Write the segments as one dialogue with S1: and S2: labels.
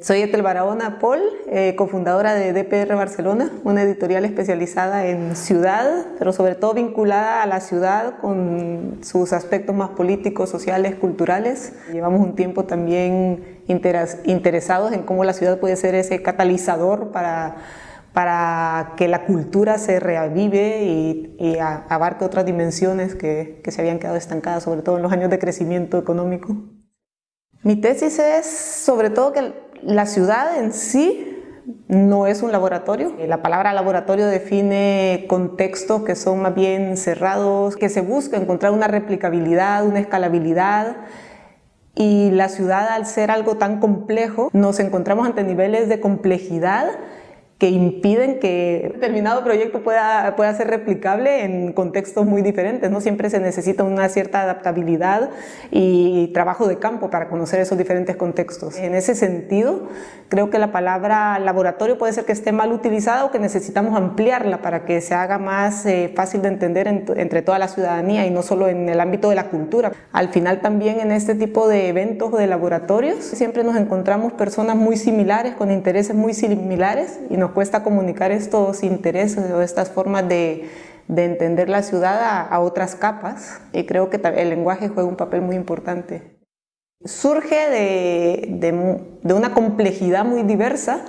S1: Soy Etel Barahona Paul, eh, cofundadora de DPR Barcelona, una editorial especializada en ciudad, pero sobre todo vinculada a la ciudad con sus aspectos más políticos, sociales, culturales. Llevamos un tiempo también interesados en cómo la ciudad puede ser ese catalizador para, para que la cultura se reavive y, abarque otras dimensiones que, que se habían quedado estancadas, sobre todo en los años de crecimiento económico. Mi tesis es sobre todo que la ciudad en sí no es un laboratorio. La palabra laboratorio define contextos que son más bien cerrados, que se busca encontrar una replicabilidad, una escalabilidad y la ciudad al ser algo tan complejo nos encontramos ante niveles de complejidad que impiden que determinado proyecto pueda, pueda ser replicable en contextos muy diferentes. ¿no? Siempre se necesita una cierta adaptabilidad y trabajo de campo para conocer esos diferentes contextos. En ese sentido, creo que la palabra laboratorio puede ser que esté mal utilizada o que necesitamos ampliarla para que se haga más eh, fácil de entender entre toda la ciudadanía y no solo en el ámbito de la cultura. Al final también en este tipo de eventos o de laboratorios siempre nos encontramos personas muy similares, con intereses muy similares y nos cuesta comunicar estos intereses o estas formas de, entender la ciudad a, otras capas y creo que el lenguaje juega un papel muy importante. Surge de, de una complejidad muy diversa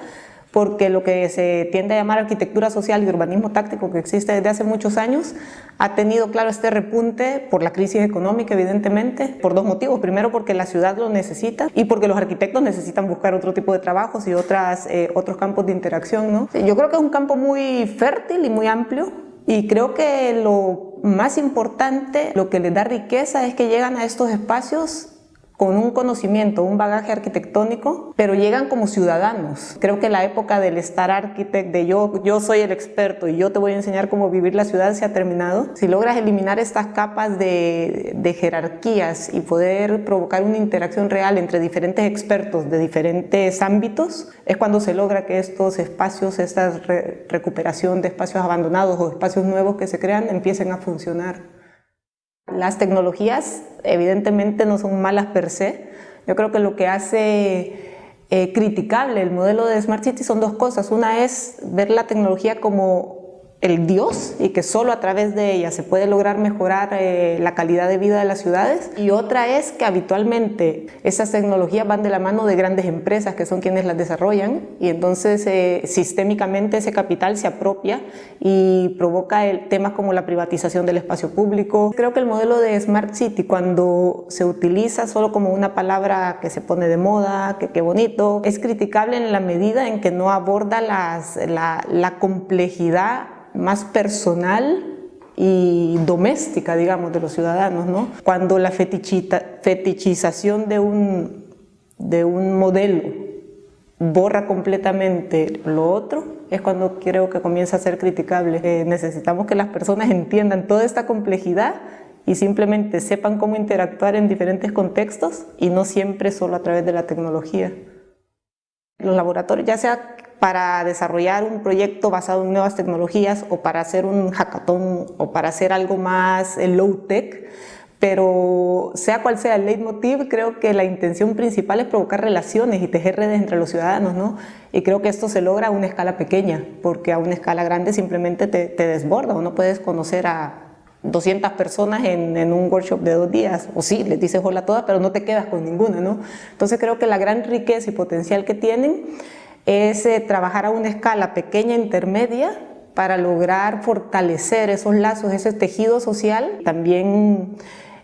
S1: porque lo que se tiende a llamar arquitectura social y urbanismo táctico que existe desde hace muchos años ha tenido claro este repunte por la crisis económica evidentemente, por dos motivos. Primero porque la ciudad lo necesita y porque los arquitectos necesitan buscar otro tipo de trabajos y otras, eh, otros campos de interacción. ¿no? Yo creo que es un campo muy fértil y muy amplio y creo que lo más importante, lo que les da riqueza es que llegan a estos espacios con un conocimiento, un bagaje arquitectónico, pero llegan como ciudadanos. Creo que la época del estar arquitect, de yo, yo soy el experto y yo te voy a enseñar cómo vivir la ciudad se ha terminado. Si logras eliminar estas capas de jerarquías y poder provocar una interacción real entre diferentes expertos de diferentes ámbitos, es cuando se logra que estos espacios, esta recuperación de espacios abandonados o espacios nuevos que se crean empiecen a funcionar. Las tecnologías evidentemente no son malas per se. Yo creo que lo que hace eh, criticable el modelo de Smart City son dos cosas. Una es ver la tecnología como el Dios y que solo a través de ella se puede lograr mejorar eh, la calidad de vida de las ciudades y otra es que habitualmente esas tecnologías van de la mano de grandes empresas que son quienes las desarrollan y entonces eh, sistémicamente ese capital se apropia y provoca el, temas como la privatización del espacio público. Creo que el modelo de Smart City cuando se utiliza solo como una palabra que se pone de moda, que qué bonito, es criticable en la medida en que no aborda la complejidad más personal y doméstica, digamos, de los ciudadanos, ¿no? Cuando la fetichización de un, de un modelo borra completamente lo otro, es cuando creo que comienza a ser criticable. Eh, necesitamos que las personas entiendan toda esta complejidad y simplemente sepan cómo interactuar en diferentes contextos y no siempre solo a través de la tecnología. Los laboratorios, ya sea para desarrollar un proyecto basado en nuevas tecnologías o para hacer un hackathon o para hacer algo más low-tech, pero sea cual sea el leitmotiv, creo que la intención principal es provocar relaciones y tejer redes entre los ciudadanos, ¿no? Y creo que esto se logra a una escala pequeña, porque a una escala grande simplemente te, te desborda o no puedes conocer a 200 personas en, un workshop de dos días, o sí, les dices hola a todas, pero no te quedas con ninguna, ¿no? Entonces creo que la gran riqueza y potencial que tienen es eh, trabajar a una escala pequeña intermedia para lograr fortalecer esos lazos, ese tejido social, también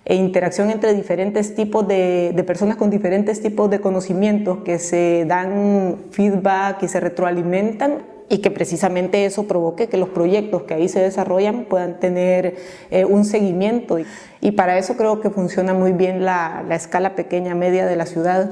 S1: e interacción entre diferentes tipos de, de, personas con diferentes tipos de conocimientos que se dan feedback y se retroalimentan y que precisamente eso provoque que los proyectos que ahí se desarrollan puedan tener eh, un seguimiento y, para eso creo que funciona muy bien la, la escala pequeña media de la ciudad.